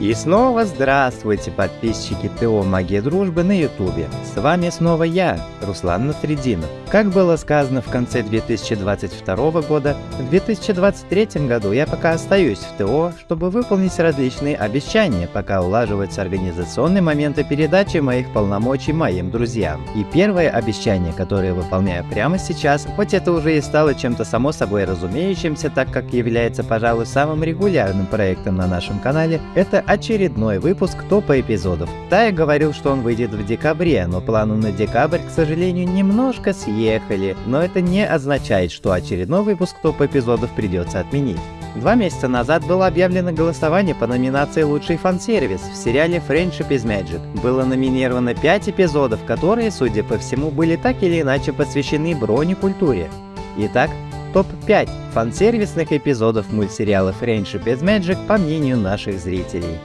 И снова здравствуйте, подписчики ТО Магия Дружбы на Ютубе. С вами снова я, Руслан Насрединов. Как было сказано в конце 2022 года, в 2023 году я пока остаюсь в ТО, чтобы выполнить различные обещания, пока улаживаются организационные моменты передачи моих полномочий моим друзьям. И первое обещание, которое выполняю прямо сейчас, хоть это уже и стало чем-то само собой разумеющимся, так как является, пожалуй, самым регулярным проектом на нашем канале, это очередной выпуск топа эпизодов. Тая говорил, что он выйдет в декабре, но планы на декабрь, к сожалению, немножко съехали, но это не означает, что очередной выпуск топ эпизодов придется отменить. Два месяца назад было объявлено голосование по номинации «Лучший фан-сервис» в сериале «Friendship is Magic». Было номинировано 5 эпизодов, которые, судя по всему, были так или иначе посвящены бронекультуре. Итак, топ-5 фан-сервисных эпизодов мультсериала Friendship is Magic по мнению наших зрителей.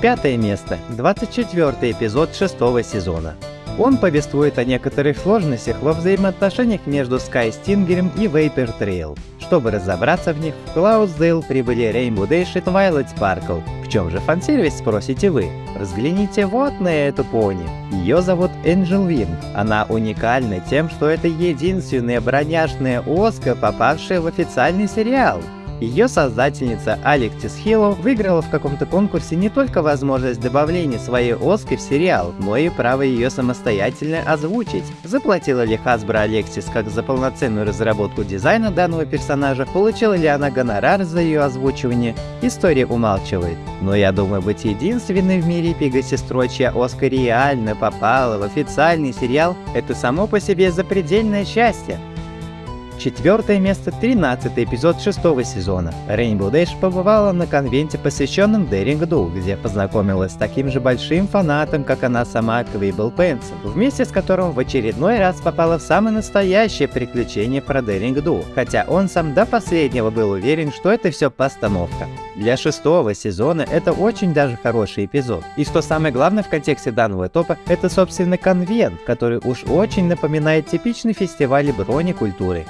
Пятое место. 24 эпизод шестого сезона. Он повествует о некоторых сложностях во взаимоотношениях между Скай Стингером и Вейпер Трейл. Чтобы разобраться в них, в Клаудсдейл прибыли Rainbow Dash и Twilight Sparkle. В чем же фан-сервис, спросите вы? Взгляните вот на эту пони. Ее зовут Энджел Вин. Она уникальна тем, что это единственная броняшная Оска, попавшая в официальный сериал. Ее создательница Алексис Хилло выиграла в каком-то конкурсе не только возможность добавления своей Оски в сериал, но и право ее самостоятельно озвучить. Заплатила ли Хасбро Алексис как за полноценную разработку дизайна данного персонажа, получила ли она гонорар за ее озвучивание, история умалчивает. Но я думаю, быть единственной в мире пига-сестрой, чья Оска реально попала в официальный сериал, это само по себе запредельное счастье. Четвертое место – 13 эпизод шестого сезона. Rainbow Dash побывала на конвенте, посвященном Daring Do, где познакомилась с таким же большим фанатом, как она сама Квибл Пенсел, вместе с которым в очередной раз попала в самое настоящее приключение про Daring Do, хотя он сам до последнего был уверен, что это все постановка. Для шестого сезона это очень даже хороший эпизод. И что самое главное в контексте данного топа, это собственно конвент, который уж очень напоминает типичный фестиваль бронекультуры.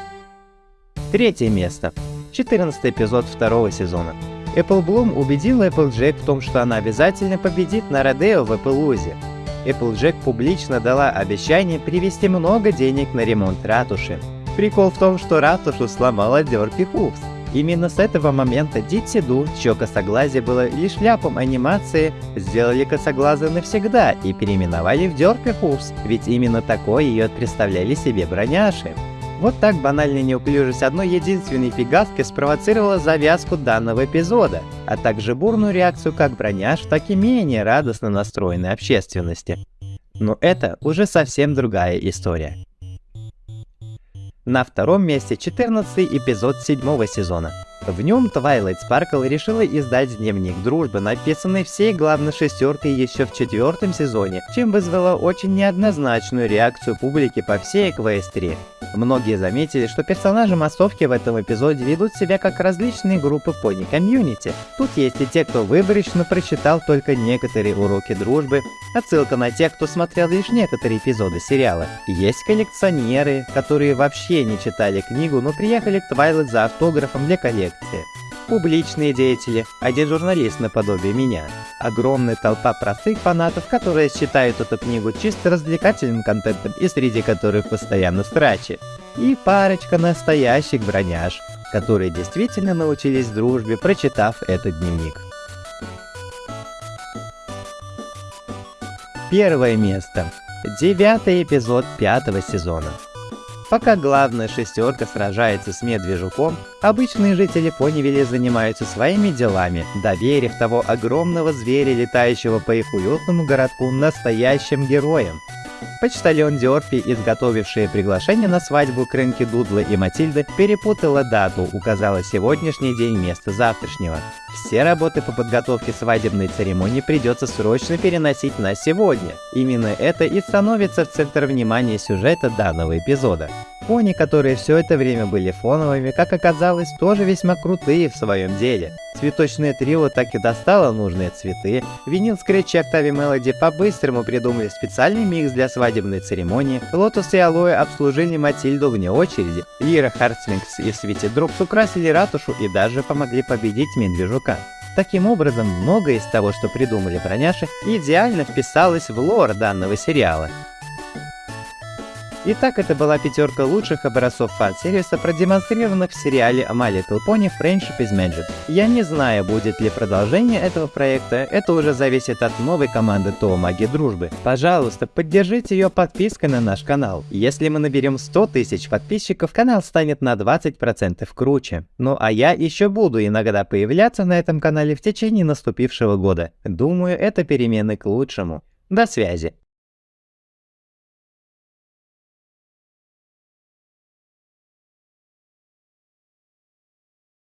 Третье место. 14 эпизод второго сезона. Apple Bloom убедила Applejack в том, что она обязательно победит на Родео в Эпплузе. Applejack публично дала обещание привести много денег на ремонт ратуши. Прикол в том, что ратушу сломала Дёрпи Хувс. Именно с этого момента Дитси Ду, чье косоглазие было лишь ляпом анимации, сделали косоглазы навсегда и переименовали в Дёрпи Хувс, ведь именно такой ее представляли себе броняши. Вот так банальная неуклюжесть одной единственной фигаски спровоцировала завязку данного эпизода, а также бурную реакцию как броняш, так и менее радостно настроенной общественности. Но это уже совсем другая история. На втором месте 14 эпизод седьмого сезона. В нем Twilight Sparkle решила издать дневник дружбы, написанный всей главной шестеркой еще в четвертом сезоне, чем вызвало очень неоднозначную реакцию публики по всей Эквестрии. Многие заметили, что персонажи массовки в этом эпизоде ведут себя как различные группы в пони комьюнити. Тут есть и те, кто выборочно прочитал только некоторые уроки дружбы, отсылка на тех, кто смотрел лишь некоторые эпизоды сериала. Есть коллекционеры, которые вообще не читали книгу, но приехали к Twilight за автографом для коллекции. Публичные деятели, один журналист наподобие меня, огромная толпа простых фанатов, которые считают эту книгу чисто развлекательным контентом и среди которых постоянно страчи, и парочка настоящих броняж, которые действительно научились дружбе, прочитав этот дневник. Первое место. Девятый эпизод пятого сезона. Пока главная шестерка сражается с медвежуком, обычные жители Понивилля занимаются своими делами, доверив того огромного зверя, летающего по их уютному городку, настоящим героям. Почтальон Диорфи, изготовившая приглашение на свадьбу Крэнки Дудла и Матильды, перепутала дату, указала сегодняшний день вместо завтрашнего. Все работы по подготовке свадебной церемонии придется срочно переносить на сегодня. Именно это и становится в центр внимания сюжета данного эпизода. Пони, которые все это время были фоновыми, как оказалось, тоже весьма крутые в своем деле. Цветочное трио так и достало нужные цветы, Винил Скретч и Октавия Мелоди по-быстрому придумали специальный микс для свадебной церемонии, Лотус и Алоэ обслужили Матильду вне очереди, Лира Хартстрингс и Свити Дропс украсили ратушу и даже помогли победить Медвежука. Таким образом, многое из того, что придумали броняши, идеально вписалось в лор данного сериала. Итак, это была пятерка лучших образцов фан-сервиса, продемонстрированных в сериале My Little Pony Friendship is Magic. Я не знаю, будет ли продолжение этого проекта, это уже зависит от новой команды ТО Маги Дружбы. Пожалуйста, поддержите ее подпиской на наш канал. Если мы наберем 100 тысяч подписчиков, канал станет на 20% круче. Ну а я еще буду иногда появляться на этом канале в течение наступившего года. Думаю, это перемены к лучшему. До связи.